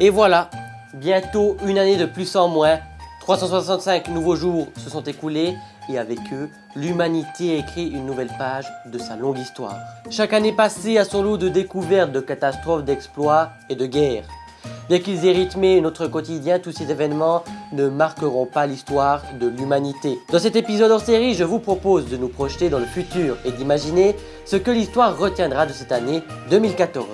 Et voilà, bientôt une année de plus en moins, 365 nouveaux jours se sont écoulés et avec eux, l'humanité a écrit une nouvelle page de sa longue histoire. Chaque année passée a son lot de découvertes, de catastrophes, d'exploits et de guerres. Bien qu'ils aient rythmé notre quotidien, tous ces événements ne marqueront pas l'histoire de l'humanité. Dans cet épisode hors série, je vous propose de nous projeter dans le futur et d'imaginer ce que l'histoire retiendra de cette année 2014.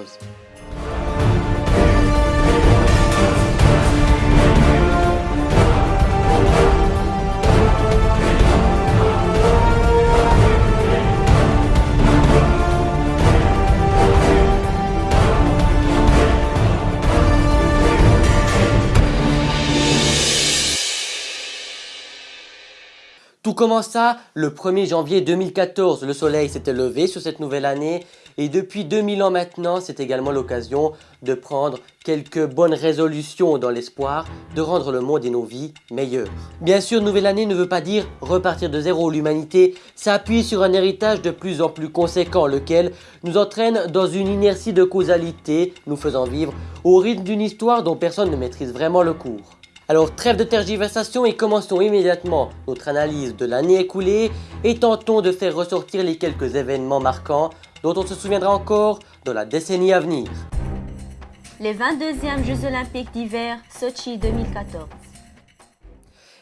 Commença le 1er janvier 2014. Le soleil s'était levé sur cette nouvelle année et depuis 2000 ans maintenant, c'est également l'occasion de prendre quelques bonnes résolutions dans l'espoir de rendre le monde et nos vies meilleurs. Bien sûr, nouvelle année ne veut pas dire repartir de zéro. L'humanité s'appuie sur un héritage de plus en plus conséquent, lequel nous entraîne dans une inertie de causalité, nous faisant vivre au rythme d'une histoire dont personne ne maîtrise vraiment le cours. Alors trêve de tergiversation et commençons immédiatement notre analyse de l'année écoulée et tentons de faire ressortir les quelques événements marquants dont on se souviendra encore dans la décennie à venir. Les 22e Jeux Olympiques d'hiver Sochi 2014.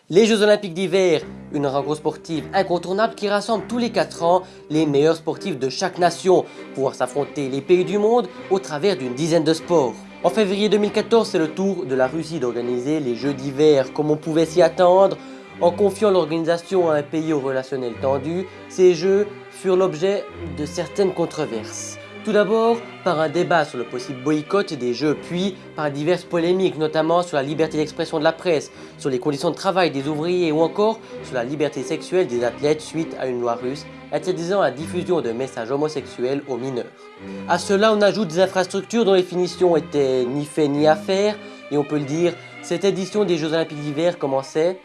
Les Jeux Olympiques d'hiver, une rencontre sportive incontournable qui rassemble tous les 4 ans les meilleurs sportifs de chaque nation, pouvoir s'affronter les pays du monde au travers d'une dizaine de sports. En février 2014, c'est le tour de la Russie d'organiser les Jeux d'hiver comme on pouvait s'y attendre. En confiant l'organisation à un pays au relationnel tendu, ces Jeux furent l'objet de certaines controverses. Tout d'abord par un débat sur le possible boycott des Jeux, puis par diverses polémiques, notamment sur la liberté d'expression de la presse, sur les conditions de travail des ouvriers ou encore sur la liberté sexuelle des athlètes suite à une loi russe interdisant la diffusion de messages homosexuels aux mineurs. A cela, on ajoute des infrastructures dont les finitions étaient ni fait ni à et on peut le dire, cette édition des Jeux Olympiques d'hiver commençait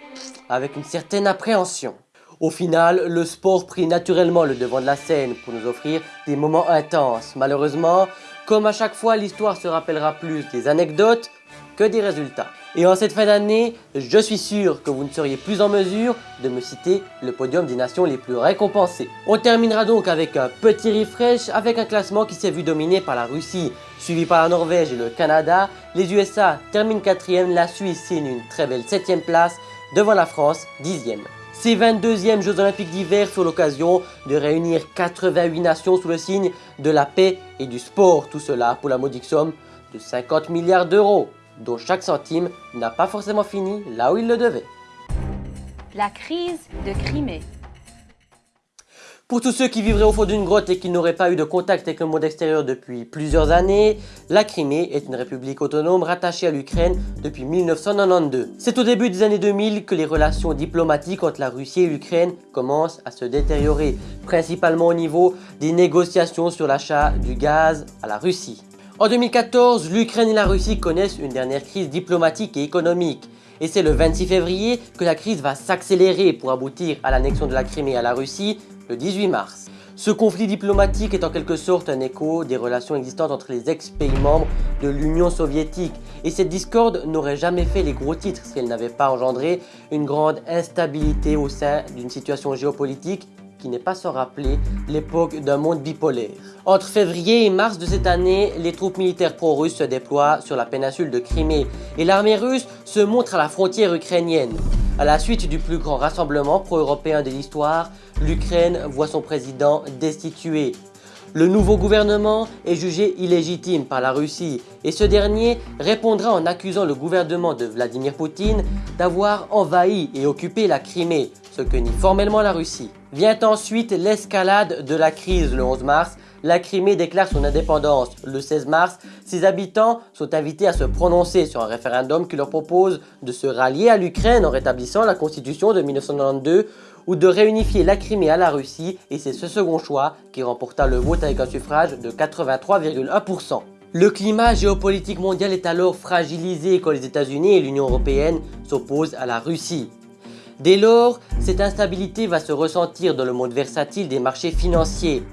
avec une certaine appréhension. Au final, le sport prit naturellement le devant de la scène pour nous offrir des moments intenses. Malheureusement, comme à chaque fois, l'histoire se rappellera plus des anecdotes que des résultats. Et en cette fin d'année, je suis sûr que vous ne seriez plus en mesure de me citer le podium des nations les plus récompensées. On terminera donc avec un petit refresh avec un classement qui s'est vu dominé par la Russie, suivi par la Norvège et le Canada. Les USA terminent quatrième, la Suisse signe une très belle septième place devant la France, dixième. Ces 22e Jeux Olympiques d'hiver furent l'occasion de réunir 88 nations sous le signe de la paix et du sport. Tout cela pour la modique somme de 50 milliards d'euros, dont chaque centime n'a pas forcément fini là où il le devait. La crise de Crimée. Pour tous ceux qui vivraient au fond d'une grotte et qui n'auraient pas eu de contact avec le monde extérieur depuis plusieurs années, la Crimée est une république autonome rattachée à l'Ukraine depuis 1992. C'est au début des années 2000 que les relations diplomatiques entre la Russie et l'Ukraine commencent à se détériorer, principalement au niveau des négociations sur l'achat du gaz à la Russie. En 2014, l'Ukraine et la Russie connaissent une dernière crise diplomatique et économique. Et c'est le 26 février que la crise va s'accélérer pour aboutir à l'annexion de la Crimée à la Russie le 18 mars. Ce conflit diplomatique est en quelque sorte un écho des relations existantes entre les ex-pays membres de l'Union soviétique et cette discorde n'aurait jamais fait les gros titres si elle n'avait pas engendré une grande instabilité au sein d'une situation géopolitique qui n'est pas sans rappeler l'époque d'un monde bipolaire. Entre février et mars de cette année, les troupes militaires pro-russes se déploient sur la péninsule de Crimée et l'armée russe se montre à la frontière ukrainienne. À la suite du plus grand rassemblement pro-européen de l'histoire, l'Ukraine voit son président destitué. Le nouveau gouvernement est jugé illégitime par la Russie et ce dernier répondra en accusant le gouvernement de Vladimir Poutine d'avoir envahi et occupé la Crimée, ce que nie formellement la Russie. Vient ensuite l'escalade de la crise le 11 mars la Crimée déclare son indépendance le 16 mars. Ses habitants sont invités à se prononcer sur un référendum qui leur propose de se rallier à l'Ukraine en rétablissant la constitution de 1992 ou de réunifier la Crimée à la Russie et c'est ce second choix qui remporta le vote avec un suffrage de 83,1%. Le climat géopolitique mondial est alors fragilisé quand les États-Unis et l'Union Européenne s'opposent à la Russie. Dès lors, cette instabilité va se ressentir dans le monde versatile des marchés financiers.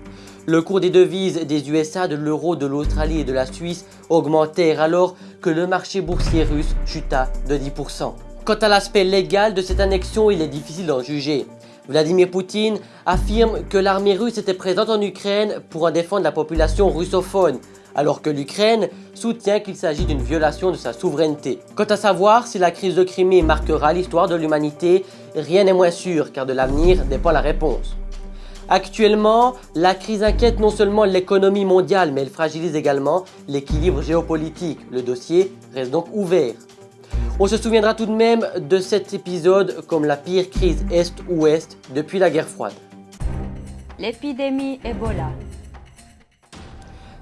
Le cours des devises des USA, de l'euro, de l'Australie et de la Suisse augmentèrent alors que le marché boursier russe chuta de 10%. Quant à l'aspect légal de cette annexion, il est difficile d'en juger. Vladimir Poutine affirme que l'armée russe était présente en Ukraine pour en défendre la population russophone, alors que l'Ukraine soutient qu'il s'agit d'une violation de sa souveraineté. Quant à savoir si la crise de Crimée marquera l'histoire de l'humanité, rien n'est moins sûr car de l'avenir dépend la réponse. Actuellement, la crise inquiète non seulement l'économie mondiale, mais elle fragilise également l'équilibre géopolitique. Le dossier reste donc ouvert. On se souviendra tout de même de cet épisode comme la pire crise Est-Ouest depuis la guerre froide. L'épidémie Ebola.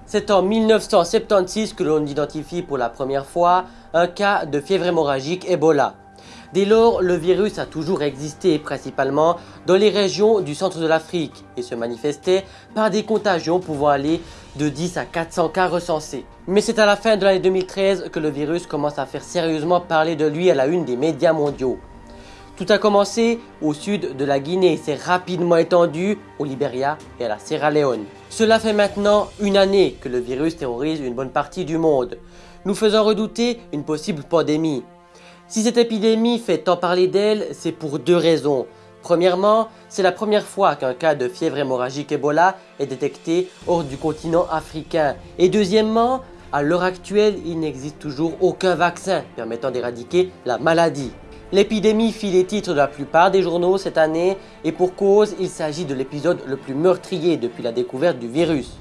C'est en 1976 que l'on identifie pour la première fois un cas de fièvre hémorragique Ebola. Dès lors, le virus a toujours existé, principalement dans les régions du centre de l'Afrique, et se manifestait par des contagions pouvant aller de 10 à 400 cas recensés. Mais c'est à la fin de l'année 2013 que le virus commence à faire sérieusement parler de lui à la une des médias mondiaux. Tout a commencé au sud de la Guinée et s'est rapidement étendu au Liberia et à la Sierra Leone. Cela fait maintenant une année que le virus terrorise une bonne partie du monde, nous faisant redouter une possible pandémie. Si cette épidémie fait tant parler d'elle, c'est pour deux raisons. Premièrement, c'est la première fois qu'un cas de fièvre hémorragique Ebola est détecté hors du continent africain. Et deuxièmement, à l'heure actuelle, il n'existe toujours aucun vaccin permettant d'éradiquer la maladie. L'épidémie fit les titres de la plupart des journaux cette année et pour cause, il s'agit de l'épisode le plus meurtrier depuis la découverte du virus.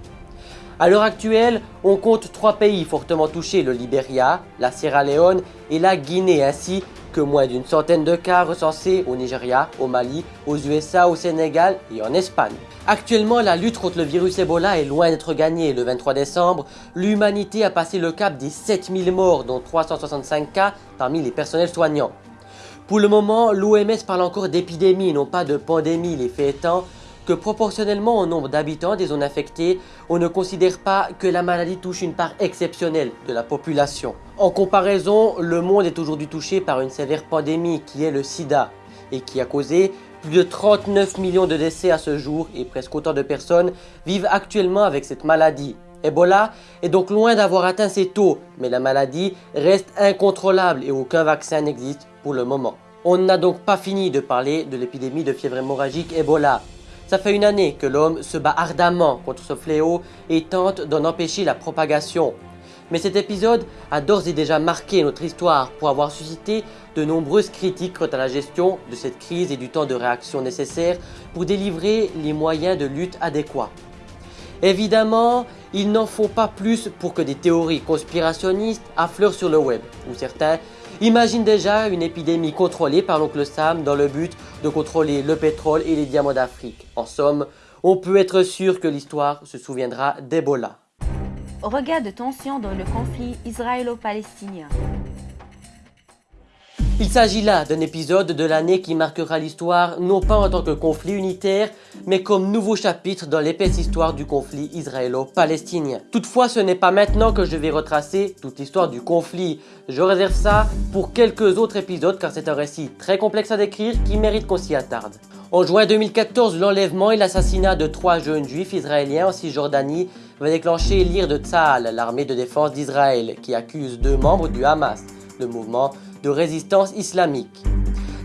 À l'heure actuelle, on compte trois pays fortement touchés, le Liberia, la Sierra Leone et la Guinée, ainsi que moins d'une centaine de cas recensés au Nigeria, au Mali, aux USA, au Sénégal et en Espagne. Actuellement, la lutte contre le virus Ebola est loin d'être gagnée. Le 23 décembre, l'humanité a passé le cap des 7000 morts, dont 365 cas parmi les personnels soignants. Pour le moment, l'OMS parle encore d'épidémie, non pas de pandémie, les faits étant que proportionnellement au nombre d'habitants des zones affectées, on ne considère pas que la maladie touche une part exceptionnelle de la population. En comparaison, le monde est aujourd'hui touché par une sévère pandémie qui est le sida et qui a causé plus de 39 millions de décès à ce jour et presque autant de personnes vivent actuellement avec cette maladie. Ebola est donc loin d'avoir atteint ses taux, mais la maladie reste incontrôlable et aucun vaccin n'existe pour le moment. On n'a donc pas fini de parler de l'épidémie de fièvre hémorragique Ebola. Ça fait une année que l'homme se bat ardemment contre ce fléau et tente d'en empêcher la propagation. Mais cet épisode a d'ores et déjà marqué notre histoire pour avoir suscité de nombreuses critiques quant à la gestion de cette crise et du temps de réaction nécessaire pour délivrer les moyens de lutte adéquats. Évidemment, il n'en faut pas plus pour que des théories conspirationnistes affleurent sur le web, où certains Imagine déjà une épidémie contrôlée par l'oncle Sam dans le but de contrôler le pétrole et les diamants d'Afrique. En somme, on peut être sûr que l'histoire se souviendra d'Ebola. Regard de tension dans le conflit israélo-palestinien. Il s'agit là d'un épisode de l'année qui marquera l'histoire non pas en tant que conflit unitaire, mais comme nouveau chapitre dans l'épaisse histoire du conflit israélo-palestinien. Toutefois, ce n'est pas maintenant que je vais retracer toute l'histoire du conflit. Je réserve ça pour quelques autres épisodes car c'est un récit très complexe à décrire qui mérite qu'on s'y attarde. En juin 2014, l'enlèvement et l'assassinat de trois jeunes juifs israéliens en Cisjordanie va déclencher l'ire de Tzahal, l'armée de défense d'Israël, qui accuse deux membres du Hamas, le mouvement de résistance islamique.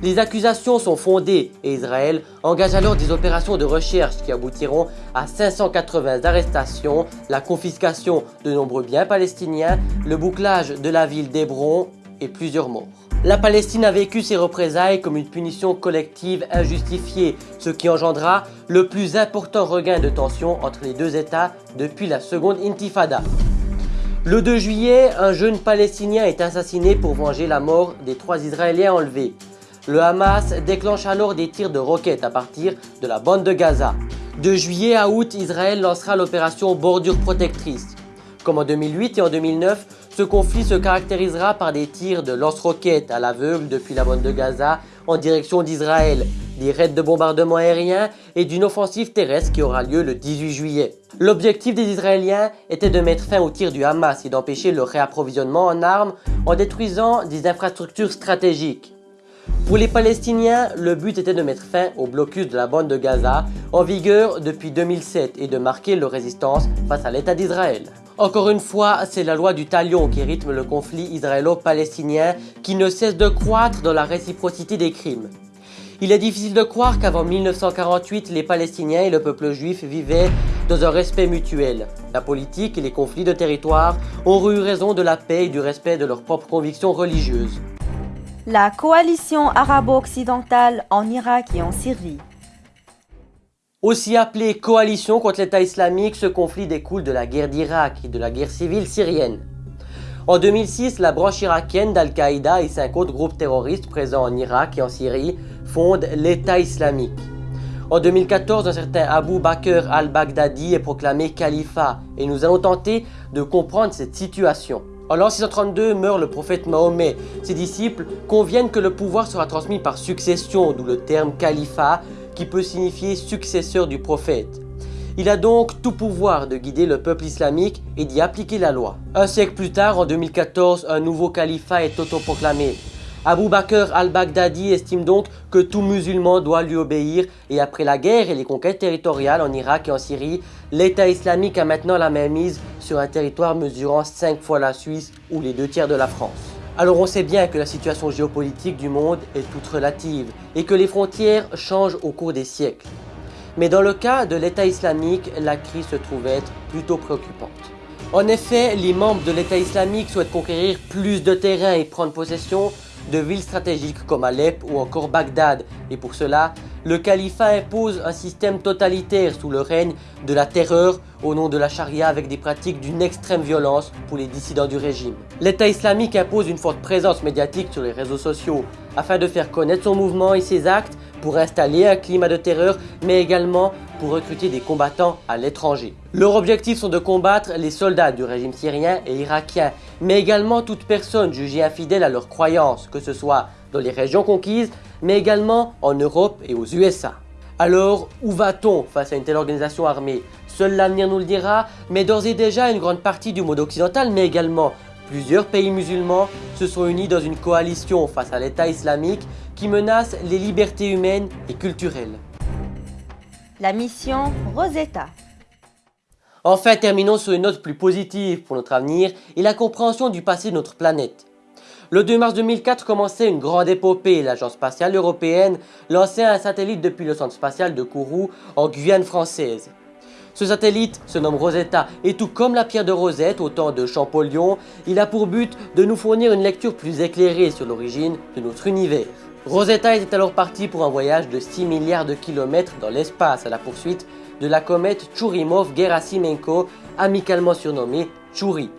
Les accusations sont fondées et Israël engage alors des opérations de recherche qui aboutiront à 580 arrestations, la confiscation de nombreux biens palestiniens, le bouclage de la ville d'Hébron et plusieurs morts. La Palestine a vécu ces représailles comme une punition collective injustifiée, ce qui engendra le plus important regain de tension entre les deux États depuis la seconde intifada. Le 2 juillet, un jeune Palestinien est assassiné pour venger la mort des trois Israéliens enlevés. Le Hamas déclenche alors des tirs de roquettes à partir de la bande de Gaza. De juillet à août, Israël lancera l'opération Bordure Protectrice. Comme en 2008 et en 2009, ce conflit se caractérisera par des tirs de lance-roquettes à l'aveugle depuis la bande de Gaza en direction d'Israël, des raids de bombardement aérien et d'une offensive terrestre qui aura lieu le 18 juillet. L'objectif des Israéliens était de mettre fin aux tirs du Hamas et d'empêcher le réapprovisionnement en armes en détruisant des infrastructures stratégiques. Pour les Palestiniens, le but était de mettre fin au blocus de la bande de Gaza, en vigueur depuis 2007, et de marquer leur résistance face à l'État d'Israël. Encore une fois, c'est la loi du talion qui rythme le conflit israélo-palestinien qui ne cesse de croître dans la réciprocité des crimes. Il est difficile de croire qu'avant 1948, les Palestiniens et le peuple juif vivaient dans un respect mutuel. La politique et les conflits de territoire ont eu raison de la paix et du respect de leurs propres convictions religieuses. La coalition arabo-occidentale en Irak et en Syrie. Aussi appelée coalition contre l'État islamique, ce conflit découle de la guerre d'Irak et de la guerre civile syrienne. En 2006, la branche irakienne d'Al-Qaïda et cinq autres groupes terroristes présents en Irak et en Syrie fondent l'État islamique. En 2014, un certain Abu Bakr al-Baghdadi est proclamé califat et nous allons tenter de comprendre cette situation. En l'an 632 meurt le prophète Mahomet. Ses disciples conviennent que le pouvoir sera transmis par succession, d'où le terme califat qui peut signifier successeur du prophète. Il a donc tout pouvoir de guider le peuple islamique et d'y appliquer la loi. Un siècle plus tard, en 2014, un nouveau califat est autoproclamé. Abu Bakr al-Baghdadi estime donc que tout musulman doit lui obéir et après la guerre et les conquêtes territoriales en Irak et en Syrie, l'État islamique a maintenant la même mise sur un territoire mesurant 5 fois la Suisse ou les deux tiers de la France. Alors on sait bien que la situation géopolitique du monde est toute relative et que les frontières changent au cours des siècles. Mais dans le cas de l'État islamique, la crise se trouve être plutôt préoccupante. En effet, les membres de l'État islamique souhaitent conquérir plus de terrain et prendre possession de villes stratégiques comme Alep ou encore Bagdad. Et pour cela, le califat impose un système totalitaire sous le règne de la terreur au nom de la charia avec des pratiques d'une extrême violence pour les dissidents du régime. L'État islamique impose une forte présence médiatique sur les réseaux sociaux afin de faire connaître son mouvement et ses actes pour installer un climat de terreur, mais également pour recruter des combattants à l'étranger. Leurs objectifs sont de combattre les soldats du régime syrien et irakien, mais également toute personne jugée infidèle à leurs croyances, que ce soit dans les régions conquises, mais également en Europe et aux USA. Alors, où va-t-on face à une telle organisation armée? Seul l'avenir nous le dira, mais d'ores et déjà une grande partie du monde occidental, mais également plusieurs pays musulmans se sont unis dans une coalition face à l'État islamique qui menace les libertés humaines et culturelles. La mission Rosetta. Enfin, terminons sur une note plus positive pour notre avenir et la compréhension du passé de notre planète. Le 2 mars 2004 commençait une grande épopée. L'Agence spatiale européenne lançait un satellite depuis le centre spatial de Kourou en Guyane française. Ce satellite se nomme Rosetta et tout comme la pierre de Rosette au temps de Champollion, il a pour but de nous fournir une lecture plus éclairée sur l'origine de notre univers. Rosetta était alors parti pour un voyage de 6 milliards de kilomètres dans l'espace à la poursuite de la comète Churyumov-Gerasimenko, amicalement surnommée Chury.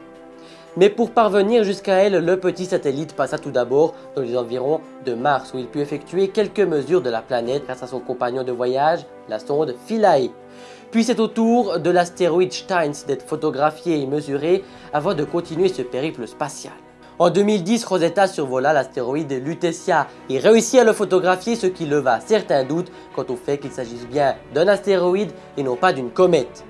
Mais pour parvenir jusqu'à elle, le petit satellite passa tout d'abord dans les environs de Mars où il put effectuer quelques mesures de la planète grâce à son compagnon de voyage, la sonde Philae. Puis c'est au tour de l'astéroïde Steins d'être photographié et mesuré avant de continuer ce périple spatial. En 2010, Rosetta survola l'astéroïde Lutetia et réussit à le photographier ce qui leva certains doutes quant au fait qu'il s'agisse bien d'un astéroïde et non pas d'une comète.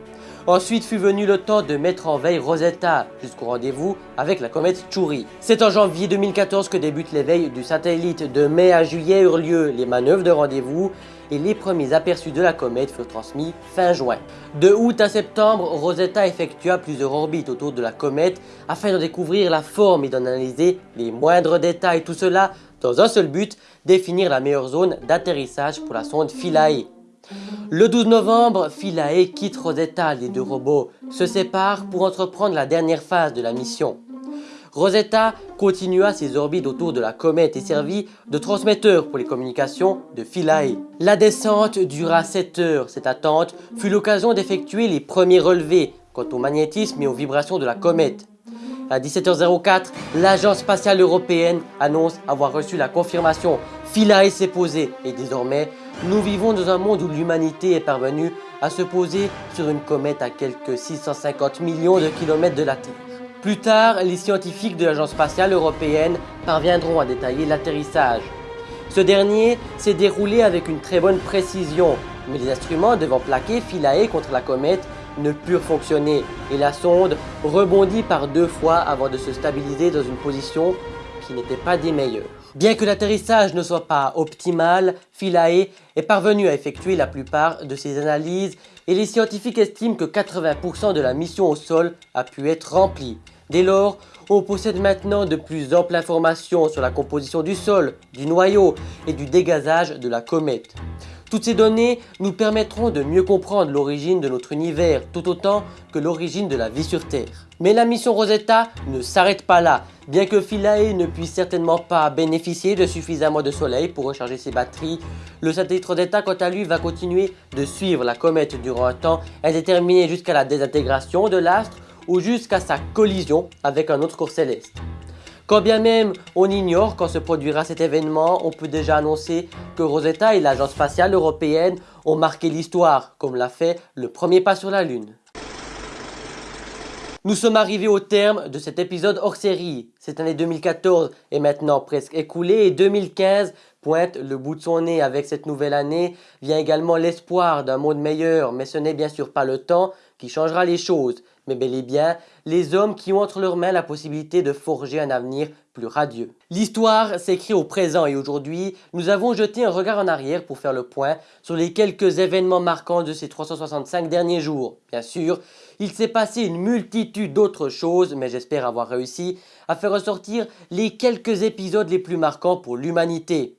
Ensuite fut venu le temps de mettre en veille Rosetta jusqu'au rendez-vous avec la comète Chury. C'est en janvier 2014 que débute l'éveil du satellite. De mai à juillet eurent lieu les manœuvres de rendez-vous et les premiers aperçus de la comète furent transmis fin juin. De août à septembre, Rosetta effectua plusieurs orbites autour de la comète afin de découvrir la forme et d'en analyser les moindres détails. Tout cela dans un seul but, définir la meilleure zone d'atterrissage pour la sonde Philae. Le 12 novembre, Philae quitte Rosetta, les deux robots se séparent pour entreprendre la dernière phase de la mission. Rosetta continua ses orbites autour de la comète et servit de transmetteur pour les communications de Philae. La descente dura 7 heures. Cette attente fut l'occasion d'effectuer les premiers relevés quant au magnétisme et aux vibrations de la comète. À 17h04, l'Agence spatiale européenne annonce avoir reçu la confirmation. Philae s'est posé et désormais, nous vivons dans un monde où l'humanité est parvenue à se poser sur une comète à quelques 650 millions de kilomètres de la Terre. Plus tard, les scientifiques de l'Agence spatiale européenne parviendront à détailler l'atterrissage. Ce dernier s'est déroulé avec une très bonne précision, mais les instruments devant plaquer Philae contre la comète ne purent fonctionner et la sonde rebondit par deux fois avant de se stabiliser dans une position n'étaient pas des meilleurs. Bien que l'atterrissage ne soit pas optimal, Philae est parvenu à effectuer la plupart de ses analyses et les scientifiques estiment que 80% de la mission au sol a pu être remplie. Dès lors, on possède maintenant de plus amples informations sur la composition du sol, du noyau et du dégazage de la comète. Toutes ces données nous permettront de mieux comprendre l'origine de notre univers, tout autant que l'origine de la vie sur Terre. Mais la mission Rosetta ne s'arrête pas là. Bien que Philae ne puisse certainement pas bénéficier de suffisamment de soleil pour recharger ses batteries, le satellite Rosetta quant à lui va continuer de suivre la comète durant un temps indéterminé jusqu'à la désintégration de l'astre ou jusqu'à sa collision avec un autre corps céleste. Quand bien même on ignore quand se produira cet événement, on peut déjà annoncer que Rosetta et l'Agence spatiale européenne ont marqué l'histoire, comme l'a fait le premier pas sur la Lune. Nous sommes arrivés au terme de cet épisode hors série. Cette année 2014 est maintenant presque écoulée et 2015 pointe le bout de son nez avec cette nouvelle année. Vient également l'espoir d'un monde meilleur, mais ce n'est bien sûr pas le temps qui changera les choses mais bel et bien les hommes qui ont entre leurs mains la possibilité de forger un avenir plus radieux. L'histoire s'écrit au présent et aujourd'hui, nous avons jeté un regard en arrière pour faire le point sur les quelques événements marquants de ces 365 derniers jours. Bien sûr, il s'est passé une multitude d'autres choses, mais j'espère avoir réussi à faire ressortir les quelques épisodes les plus marquants pour l'humanité.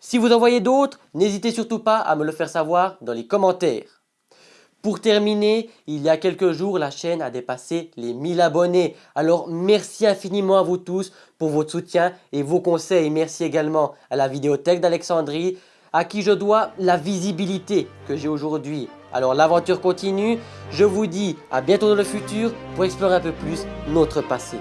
Si vous en voyez d'autres, n'hésitez surtout pas à me le faire savoir dans les commentaires. Pour terminer, il y a quelques jours, la chaîne a dépassé les 1000 abonnés. Alors merci infiniment à vous tous pour votre soutien et vos conseils. Merci également à la vidéothèque d'Alexandrie, à qui je dois la visibilité que j'ai aujourd'hui. Alors l'aventure continue, je vous dis à bientôt dans le futur pour explorer un peu plus notre passé.